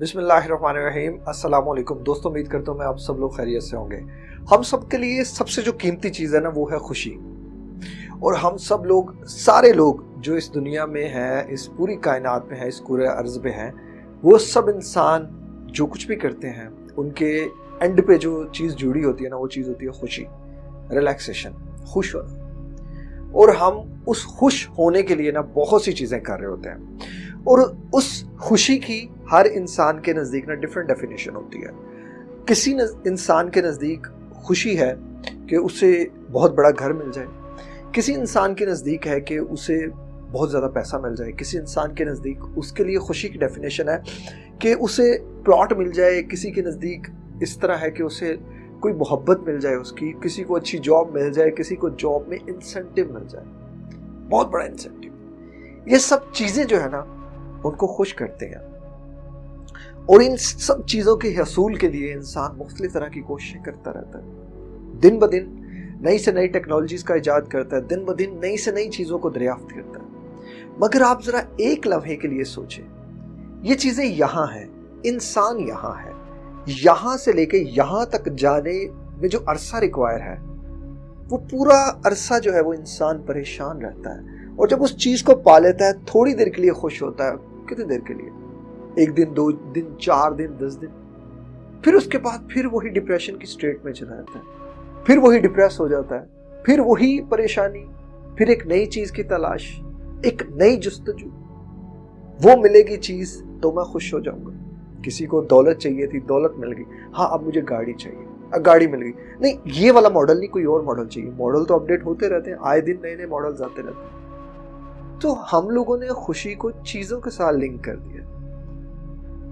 بسم اللہ الرحمن الرحیم۔ السلام علیکم۔ دوستوں امید کرتا ہوں میں آپ سب لوگ خیریت سے ہوں گے۔ ہم سب کے لیے سب سے جو قیمتی چیز ہے نا، وہ ہے خوشی۔ اور ہم سب لوگ، سارے لوگ جو اس دنیا میں ہیں، اس پوری کائنات میں ہیں، اس پورے عرض پہ ہیں، وہ سب انسان جو کچھ بھی کرتے ہیں، ان کے اینڈ پہ جو چیز جڑی ہوتی ہے نا، وہ چیز ہوتی ہے خوشی۔ ریلیکسیشن خوش ہونا۔ اور ہم اس خوش ہونے کے لیے نا بہت سی چیزیں کر رہے ہوتے ہیں۔ اور اس خوشی کی ہر انسان کے نزدیک نا ڈفرینٹ ڈیفینیشن ہوتی ہے۔ کسی انسان کے نزدیک خوشی ہے کہ اسے بہت بڑا گھر مل جائے۔ کسی انسان کے نزدیک ہے کہ اسے بہت زیادہ پیسہ مل جائے۔ کسی انسان کے نزدیک اس کے لیے خوشی کی ڈیفینیشن ہے کہ اسے پلاٹ مل جائے۔ کسی کے نزدیک اس طرح ہے کہ اسے کوئی محبت مل جائے اس کی۔ کسی کو اچھی جاب مل جائے۔ کسی کو جاب میں انسینٹیو مل جائے۔ بہت بڑا انسینٹیو یہ سب چیزیں جو ہے نا، ان کو خوش کرتے ہیں۔ اور ان سب چیزوں کے حصول کے لیے انسان مختلف طرح کی کوششیں کرتا رہتا ہے۔ دن بدن نئی سے نئی ٹیکنالوجیز کا ایجاد کرتا ہے، دن بدن نئی سے نئی چیزوں کو دریافت کرتا ہے۔ مگر آپ ذرا ایک لمحے کے لیے سوچیں، یہ چیزیں یہاں ہیں، انسان یہاں ہے۔ یہاں سے لے کے یہاں تک جانے میں جو عرصہ ریکوائر ہے، وہ پورا عرصہ جو ہے وہ انسان پریشان رہتا ہے۔ اور جب اس چیز کو پا لیتا ہے، تھوڑی دیر کے لیے خوش ہوتا ہے۔ کتنی دیر کے لیے؟ ایک دن، دو دن، چار دن، دس دن۔ پھر اس کے بعد پھر وہی ڈپریشن کی سٹیٹ میں چلا جاتا ہے۔ پھر وہی ڈپریس ہو جاتا ہے۔ پھر وہی پریشانی۔ پھر ایک نئی چیز کی تلاش، ایک نئی جستجو۔ وہ ملے گی چیز تو میں خوش ہو جاؤں گا۔ کسی کو دولت چاہیے تھی، دولت مل گئی۔ ہاں اب مجھے گاڑی چاہیے۔ اب گاڑی مل گئی۔ نہیں، یہ والا ماڈل نہیں، کوئی اور ماڈل چاہیے۔ ماڈل تو اپڈیٹ ہوتے رہتے ہیں۔ آئے دن نئے نئے ماڈلز آتے رہتے ہیں۔ تو ہم لوگوں نے خوشی کو چیزوں کے ساتھ لنک کر دیا۔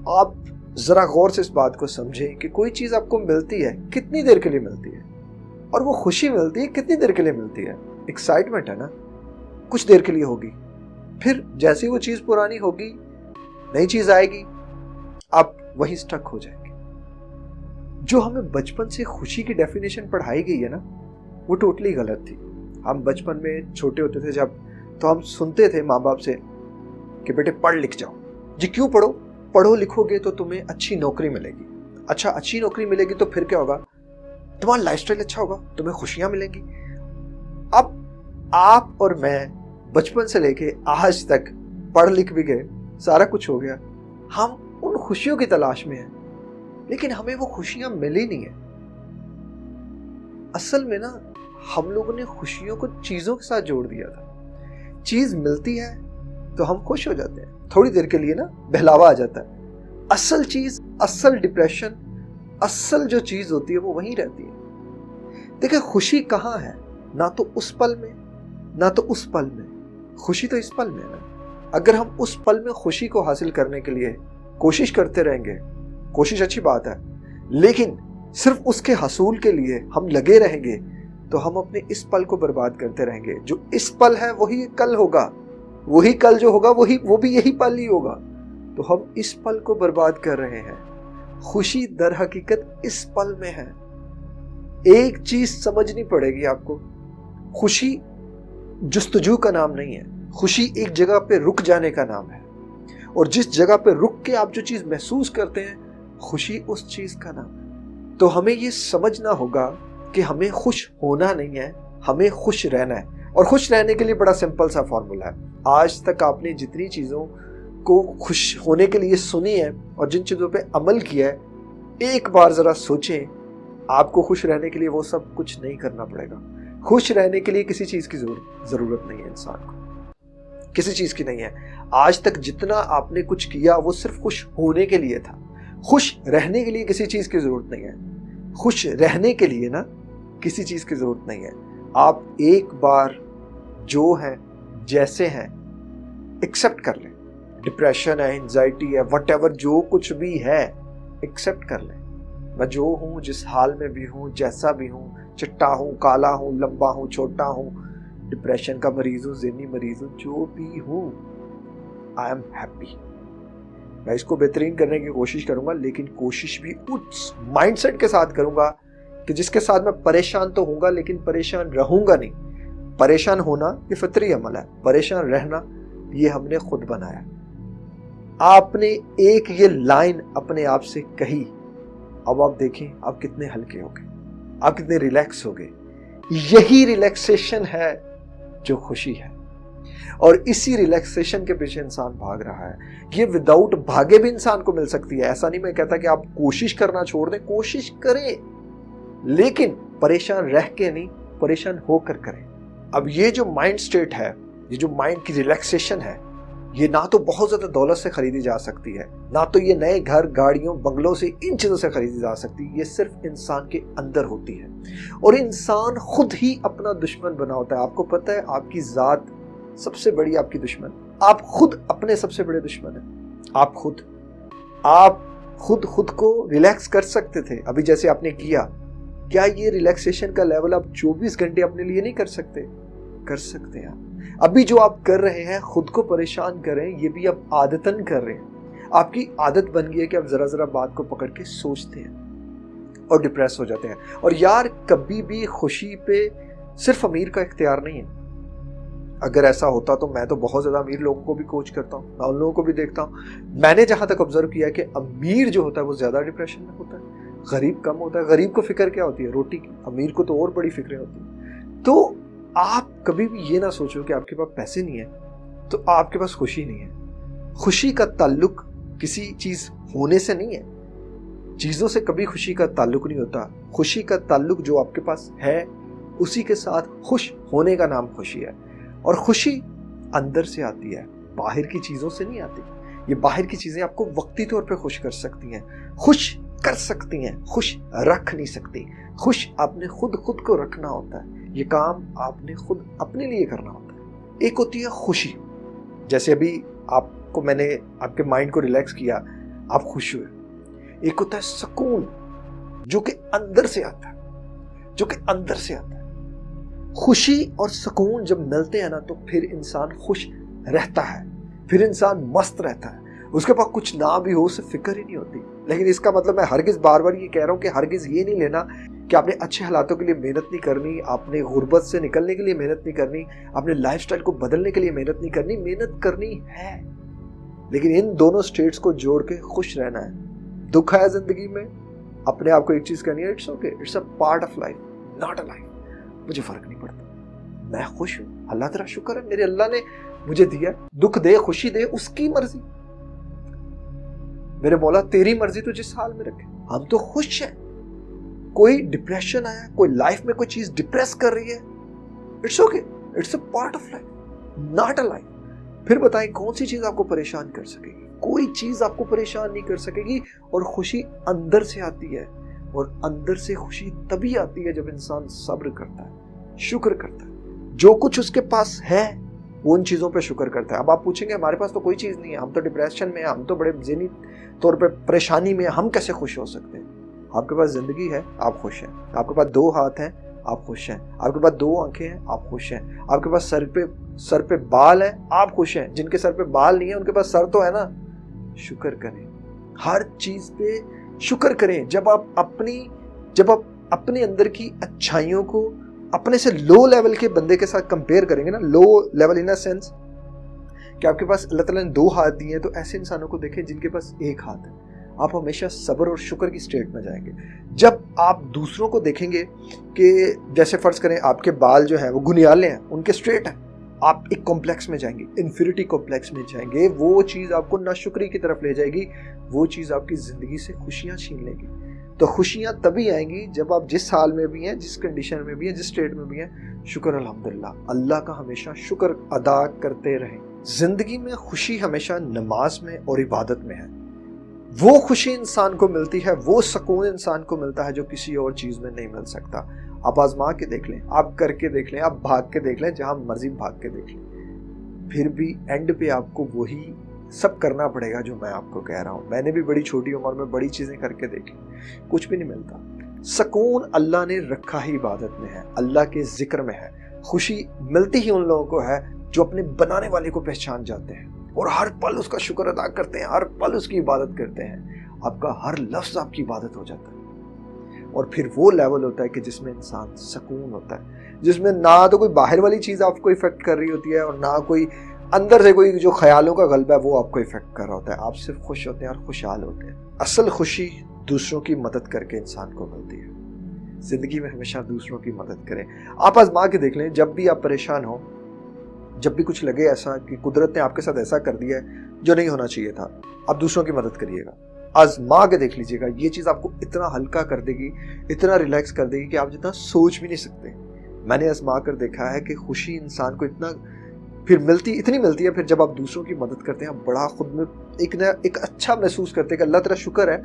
آپ ذرا غور سے اس بات کو سمجھیں کہ کوئی چیز آپ کو ملتی ہے، کتنی دیر کے لیے ملتی ہے؟ اور وہ خوشی ملتی ہے، کتنی دیر کے لیے ملتی ہے؟ ایکسائٹمنٹ ہے نا؟ کچھ دیر کے لیے ہوگی۔ پھر جیسی وہ چیز پرانی ہوگی، نئی چیز آئے گی، آپ وہی سٹک ہو جائیں گے۔ جو ہمیں بچپن سے خوشی کی ڈیفینیشن پڑھائی گئی ہے نا، وہ ٹوٹلی غلط تھی۔ ہم بچپن میں چھوٹے ہوتے تھے جب تو ہم سنتے تھے ماں باپ سے کہ بیٹے پڑھ لکھ جاؤ۔ جی کیوں پڑھو؟ پڑھو لکھو گے تو تمہیں اچھی نوکری ملے گی۔ اچھا اچھی نوکری ملے گی تو پھر کیا ہوگا؟ تمہارا لائف اسٹائل اچھا ہوگا، تمہیں خوشیاں ملیں گی۔ اب آپ اور میں بچپن سے لے کے آج تک پڑھ لکھ بھی گئے، سارا کچھ ہو گیا۔ ہم ان خوشیوں کی تلاش میں ہیں، لیکن ہمیں وہ خوشیاں ملی نہیں ہیں۔ اصل میں نا، ہم لوگوں نے خوشیوں کو چیزوں کے ساتھ جوڑ دیا تھا۔ چیز ملتی ہے تو ہم خوش ہو جاتے ہیں۔ تھوڑی دیر کے لیے نا بہلاوا آ جاتا ہے۔ اصل چیز، اصل ڈپریشن اصل جو چیز ہوتی ہے وہ وہیں رہتی ہے۔ دیکھیں خوشی کہاں ہے؟ نہ تو اس پل میں، نہ تو اس پل میں۔ خوشی تو اس پل میں ہے اگر ہم اس پل میں خوشی کو حاصل کرنے کے لیے کوشش کرتے رہیں گے، کوشش اچھی بات ہے۔ لیکن صرف اس کے حصول کے لیے ہم لگے رہیں گے تو ہم اپنے اس پل کو برباد کرتے رہیں گے۔ جو اس پل ہے، وہی کل ہوگا۔ وہی کل جو ہوگا، وہی وہ بھی یہی پل ہی ہوگا۔ تو ہم اس پل کو برباد کر رہے ہیں۔ خوشی در حقیقت اس پل میں ہے۔ ایک چیز سمجھنی پڑے گی آپ کو۔ خوشی جستجو کا نام نہیں ہے۔ خوشی ایک جگہ پہ رک جانے کا نام ہے۔ اور جس جگہ پہ رک کے آپ جو چیز محسوس کرتے ہیں، خوشی اس چیز کا نام ہے۔ تو ہمیں یہ سمجھنا ہوگا کہ ہمیں خوش ہونا نہیں ہے، ہمیں خوش رہنا ہے۔ اور خوش رہنے کے لیے بڑا سمپل سا فارمولا ہے۔ آج تک آپ نے جتنی چیزوں کو خوش ہونے کے لیے سنی ہے اور جن چیزوں پہ عمل کیا ہے، ایک بار ذرا سوچیں، آپ کو خوش رہنے کے لیے وہ سب کچھ نہیں کرنا پڑے گا۔ خوش رہنے کے لیے کسی چیز کی ضرورت نہیں ہے انسان کو۔ کسی چیز کی نہیں ہے۔ آج تک جتنا آپ نے کچھ کیا، وہ صرف خوش ہونے کے لیے تھا۔ خوش رہنے کے لیے کسی چیز کی ضرورت نہیں ہے۔ خوش رہنے کے لیے نا کسی چیز کی ضرورت نہیں ہے۔ آپ ایک بار جو ہے جیسے ہیں ایکسپٹ کر لیں۔ ڈپریشن ہے انزائٹی ہے وٹ ایور جو کچھ بھی ہے ایکسپٹ کر لیں۔ میں جو ہوں، جس حال میں بھی ہوں، جیسا بھی ہوں، چٹا ہوں، کالا ہوں، لمبا ہوں، چھوٹا ہوں ڈپریشن کا مریض ہوں، ذہنی مریض ہوں، جو بھی ہوں آئی ایم ہیپی میں اس کو بہترین کرنے کی کوشش کروں گا، لیکن کوشش بھی اس مائنڈ سیٹ کے ساتھ کروں گا کہ جس کے ساتھ میں پریشان تو ہوں گا، لیکن پریشان رہوں گا نہیں۔ پریشان ہونا یہ فطری عمل ہے، پریشان رہنا یہ ہم نے خود بنایا۔ آپ نے ایک یہ لائن اپنے آپ سے کہی، اب آپ دیکھیں آپ کتنے ہلکے ہو گئے، آپ کتنے ریلیکس ہو گئے۔ یہی ریلیکسیشن ہے جو خوشی ہے۔ اور اسی ریلیکسیشن کے پیچھے انسان بھاگ رہا ہے۔ یہ وداؤٹ بھاگے بھی انسان کو مل سکتی ہے۔ ایسا نہیں میں کہتا کہ آپ کوشش کرنا چھوڑ دیں، کوشش کریں۔ لیکن پریشان رہ کے نہیں، پریشان ہو کر کریں۔ اب یہ جو مائنڈ سٹیٹ ہے، یہ جو مائنڈ کی ریلیکسیشن ہے، یہ نہ تو بہت زیادہ دولت سے خریدی جا سکتی ہے، نہ تو یہ نئے گھر، گاڑیوں، بنگلوں سے ان چیزوں سے خریدی جا سکتی، یہ صرف انسان کے اندر ہوتی ہے۔ اور انسان خود ہی اپنا دشمن بنا ہوتا ہے۔ آپ کو پتہ ہے، آپ کی ذات سب سے بڑی آپ کی دشمن۔ آپ خود اپنے سب سے بڑے دشمن ہیں۔ آپ خود۔ آپ خود خود کو ریلیکس کر سکتے تھے۔ ابھی جیسے آپ نے کیا کیا یہ ریلیکسیشن کا لیول آپ چوبیس گھنٹے اپنے لیے نہیں کر سکتے؟ کر سکتے ہیں۔ ابھی جو آپ کر رہے ہیں، خود کو پریشان کریں، یہ بھی آپ عادتاً کر رہے ہیں۔ آپ کی عادت بن گئی ہے کہ آپ ذرا ذرا بات کو پکڑ کے سوچتے ہیں اور ڈپریس ہو جاتے ہیں۔ اور یار، کبھی بھی خوشی پہ صرف امیر کا اختیار نہیں ہے۔ اگر ایسا ہوتا تو میں تو بہت زیادہ امیر لوگوں کو بھی کوچ کرتا ہوں، میں ان لوگوں کو بھی دیکھتا ہوں۔ میں نے جہاں تک آبزرو کیا کہ امیر جو ہوتا ہے، وہ زیادہ ڈپریشن میں ہوتا ہے۔ غریب کم ہوتا ہے۔ غریب کو فکر کیا ہوتی ہے؟ روٹی کی۔ امیر کو تو اور بڑی فکریں ہوتی ہیں۔ تو آپ کبھی بھی یہ نہ سوچو کہ آپ کے پاس پیسے نہیں ہیں، تو آپ کے پاس خوشی نہیں ہے۔ خوشی کا تعلق کسی چیز ہونے سے نہیں ہے۔ چیزوں سے کبھی خوشی کا تعلق نہیں ہوتا۔ خوشی کا تعلق جو آپ کے پاس ہے، اسی کے ساتھ خوش ہونے کا نام خوشی ہے۔ اور خوشی اندر سے آتی ہے، باہر کی چیزوں سے نہیں آتی۔ یہ باہر کی چیزیں آپ کو وقتی طور پہ خوش کر سکتی ہیں۔ خوش کر سکتی ہیں، خوش رکھ نہیں سکتی۔ خوش آپ نے خود خود کو رکھنا ہوتا ہے۔ یہ کام آپ نے خود اپنے لیے کرنا ہوتا ہے۔ ایک ہوتی ہے خوشی۔ جیسے ابھی آپ کو میں نے آپ کے مائنڈ کو ریلیکس کیا، آپ خوش ہوئے۔ ایک ہوتا ہے سکون، جو کہ اندر سے آتا ہے، جو کہ اندر سے آتا ہے۔ خوشی اور سکون جب ملتے ہیں نا، تو پھر انسان خوش رہتا ہے، پھر انسان مست رہتا ہے۔ اس کے پاس کچھ نہ بھی ہو، اسے فکر ہی نہیں ہوتی۔ لیکن اس کا مطلب میں ہرگز بار بار یہ کہہ رہا ہوں کہ ہرگز یہ نہیں لینا کہ آپ نے اچھے حالاتوں کے لیے محنت نہیں کرنی، آپ نے غربت سے نکلنے کے لیے محنت نہیں کرنی، آپ نے لائف سٹائل کو بدلنے کے لیے محنت نہیں کرنی، محنت کرنی ہے۔ لیکن ان دونوں سٹیٹس کو جوڑ کے خوش رہنا ہے۔ دکھ ہے زندگی میں، اپنے آپ کو ایک چیز کرنی ہے it's okay it's a part of life not a life مجھے فرق نہیں پڑتا۔ میں خوش ہوں۔ اللہ تیرا شکر ہے، میرے اللہ نے مجھے دیا دکھ دے، خوشی دے، اس کی مرضی۔ میرے مولا، تیری مرضی تو جس حال میں رکھے۔ ہم تو خوش ہیں۔ کوئی ڈپریشن آیا، کوئی لائف میں کوئی چیز ڈپریس کر رہی ہے۔ It's okay it's a part of life not a life پھر بتائیں کون سی چیز آپ کو پریشان کر سکے گی؟ کوئی چیز آپ کو پریشان نہیں کر سکے گی اور خوشی اندر سے آتی ہے۔ اور اندر سے خوشی تبھی آتی ہے جب انسان صبر کرتا ہے، شکر کرتا ہے۔ جو کچھ اس کے پاس ہے وہ ان چیزوں پہ شکر کرتا ہے۔ اب آپ پوچھیں گے، ہمارے پاس تو کوئی چیز نہیں ہے، ہم تو ڈپریشن میں ہم تو بڑے ذہنی طور پہ پریشانی میں ہم کیسے خوش ہو سکتے ہیں؟ آپ کے پاس زندگی ہے، آپ خوش ہیں۔ آپ کے پاس دو ہاتھ ہیں، آپ خوش ہیں۔ آپ کے پاس دو آنکھیں ہیں، آپ خوش ہیں۔ آپ کے پاس سر پہ سر پہ بال ہیں، آپ خوش ہیں۔ جن کے سر پہ بال نہیں ہیں، ان کے پاس سر تو ہے نا۔ شکر کریں۔ ہر چیز پہ شکر کریں۔ جب آپ اپنی، جب آپ اپنے اندر کی اچھائیوں کو اپنے سے لو لیول کے بندے کے ساتھ کمپیئر کریں گے نا لو لیول ان سینس کہ آپ کے پاس اللہ تعالیٰ نے دو ہاتھ دیے ہیں تو ایسے انسانوں کو دیکھیں جن کے پاس ایک ہاتھ ہے۔ آپ ہمیشہ صبر اور شکر کی سٹیٹ میں جائیں گے۔ جب آپ دوسروں کو دیکھیں گے کہ جیسے فرض کریں آپ کے بال جو ہیں، وہ گنیالے ہیں، ان کے سٹریٹ ہیں۔ آپ ایک کمپلیکس میں جائیں گے انفینٹی کمپلیکس میں جائیں گے۔ وہ چیز آپ کو ناشکری کی طرف لے جائے گی، وہ چیز آپ کی زندگی سے خوشیاں چھین لے گی۔ تو خوشیاں تبھی آئیں گی جب آپ جس حال میں بھی ہیں، جس کنڈیشن میں بھی ہیں، جس اسٹیٹ میں بھی ہیں۔ شکر، الحمدللہ۔ اللہ کا ہمیشہ شکر ادا کرتے رہیں۔ زندگی میں خوشی ہمیشہ نماز میں اور عبادت میں ہے۔ وہ خوشی انسان کو ملتی ہے، وہ سکون انسان کو ملتا ہے جو کسی اور چیز میں نہیں مل سکتا۔ آپ آزما کے دیکھ لیں، آپ کر کے دیکھ لیں، آپ بھاگ کے دیکھ لیں، جہاں مرضی بھاگ کے دیکھ لیں۔ پھر بھی اینڈ پہ آپ کو وہی سب کرنا پڑے گا جو میں آپ کو کہہ رہا ہوں۔ میں نے بھی بڑی چھوٹی عمر میں بڑی چیزیں کر کے دیکھی۔ کچھ بھی نہیں ملتا۔ سکون اللہ نے رکھا ہی عبادت میں ہے۔ اللہ کے ذکر میں ہے۔ خوشی ملتی ہی ان لوگوں کو ہے جو اپنے بنانے والے کو پہچان جاتے ہیں۔ اور ہر پل اس کا شکر ادا کرتے ہیں، ہر پل اس کی عبادت کرتے ہیں۔ آپ کا ہر لفظ آپ کی عبادت ہو جاتا ہے۔ اور پھر وہ لیول ہوتا ہے کہ جس میں انسان سکون ہوتا ہے۔ جس میں نہ تو کوئی باہر والی چیز آپ کو افیکٹ کر رہی ہوتی ہے اور نہ کوئی اندر سے کوئی جو خیالوں کا غلبہ ہے، وہ آپ کو افیکٹ کر رہا ہوتا ہے۔ آپ صرف خوش ہوتے ہیں اور خوشحال ہوتے ہیں۔ اصل خوشی دوسروں کی مدد کر کے انسان کو ملتی ہے۔ زندگی میں ہمیشہ دوسروں کی مدد کریں۔ آپ آزما کے دیکھ لیں، جب بھی آپ پریشان ہوں، جب بھی کچھ لگے ایسا کہ قدرت نے آپ کے ساتھ ایسا کر دیا ہے جو نہیں ہونا چاہیے تھا، آپ دوسروں کی مدد کریے گا۔ آزما کے دیکھ لیجیے گا، یہ چیز آپ کو اتنا ہلکا کر دے گی، اتنا ریلیکس کر دے گی کہ آپ جتنا سوچ بھی نہیں سکتے۔ میں نے آزما کر دیکھا ہے کہ خوشی انسان کو اتنا پھر ملتی، اتنی ملتی ہے، پھر جب آپ دوسروں کی مدد کرتے ہیں، آپ بڑا خود میں ایک نیا، ایک اچھا محسوس کرتے ہیں کہ اللہ تعالیٰ شکر ہے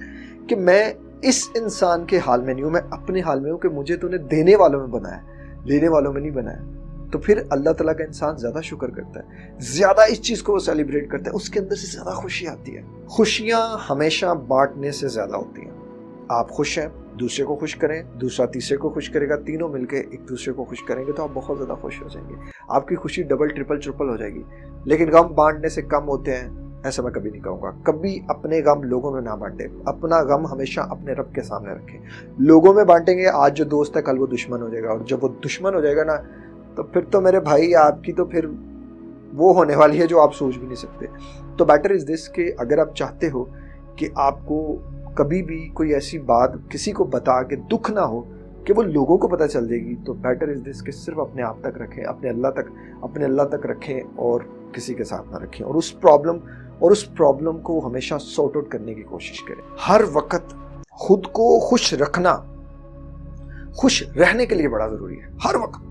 کہ میں اس انسان کے حال میں نہیں ہوں، میں اپنے حال میں ہوں کہ مجھے تو نے دینے والوں میں بنایا لینے والوں میں نہیں بنایا تو پھر اللہ تعالیٰ کا انسان زیادہ شکر کرتا ہے، زیادہ اس چیز کو وہ سیلیبریٹ کرتا ہے، اس کے اندر سے زیادہ خوشی آتی ہے۔ خوشیاں ہمیشہ بانٹنے سے زیادہ ہوتی ہیں۔ آپ خوش ہیں؟ دوسرے کو خوش کریں، دوسرا تیسرے کو خوش کرے گا، تینوں مل کے ایک دوسرے کو خوش کریں گے تو آپ بہت زیادہ خوش ہو جائیں گے۔ آپ کی خوشی ڈبل ٹرپل ٹرپل ہو جائے گی۔ لیکن غم بانٹنے سے کم ہوتے ہیں، ایسا میں کبھی نہیں کہوں گا۔ کبھی اپنے غم لوگوں میں نہ بانٹے اپنا غم ہمیشہ اپنے رب کے سامنے رکھیں۔ لوگوں میں بانٹیں گے، آج جو دوست ہے، کل وہ دشمن ہو جائے گا۔ اور جب وہ دشمن ہو جائے گا نا، تو پھر تو میرے بھائی، آپ کی تو پھر وہ ہونے والی ہے جو آپ سوچ بھی نہیں سکتے۔ تو بیٹر از دس کہ اگر آپ چاہتے ہو کہ آپ کو کبھی بھی کوئی ایسی بات کسی کو بتا کے دکھ نہ ہو کہ وہ لوگوں کو پتہ چل جائے گی، تو بیٹر از دس کہ صرف اپنے آپ تک رکھیں، اپنے اللہ تک، اپنے اللہ تک رکھیں اور کسی کے ساتھ نہ رکھیں۔ اور اس پرابلم اور اس پرابلم کو ہمیشہ سارٹ آؤٹ کرنے کی کوشش کریں۔ ہر وقت خود کو خوش رکھنا، خوش رہنے کے لیے بڑا ضروری ہے۔ ہر وقت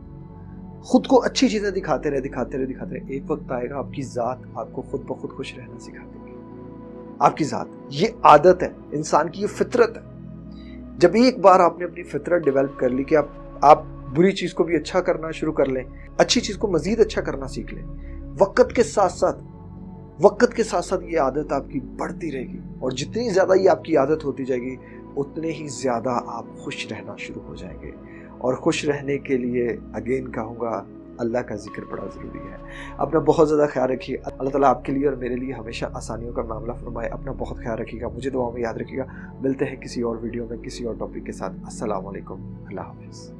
خود کو اچھی چیزیں دکھاتے رہے دکھاتے رہے دکھاتے رہے۔ ایک وقت آئے گا، آپ کی ذات آپ کو خود بخود خوش رہنا سکھا دے گی آپ کی ذات. یہ عادت ہے. انسان کی یہ فطرت ہے. جب ایک بار آپ نے اپنی فطرت ڈیولپ کر لی کہ آپ آپ بری چیز کو بھی اچھا کرنا شروع کر لیں. اچھی چیز کو مزید اچھا کرنا سیکھ لیں. وقت کے ساتھ ساتھ، وقت کے ساتھ ساتھ یہ عادت آپ کی بڑھتی رہے گی اور جتنی زیادہ یہ آپ کی عادت ہوتی جائے گی، اتنے ہی زیادہ آپ خوش رہنا شروع ہو جائیں گے. اور خوش رہنے کے لیے اگین کہوں گا اللہ کا ذکر بڑا ضروری ہے۔ اپنا بہت زیادہ خیال رکھیے۔ اللہ تعالیٰ آپ کے لیے اور میرے لیے ہمیشہ آسانیوں کا معاملہ فرمائے۔ اپنا بہت خیال رکھیے گا۔ مجھے دعاؤں میں یاد رکھیے گا۔ ملتے ہیں کسی اور ویڈیو میں کسی اور ٹاپک کے ساتھ۔ السلام علیکم۔ اللہ حافظ۔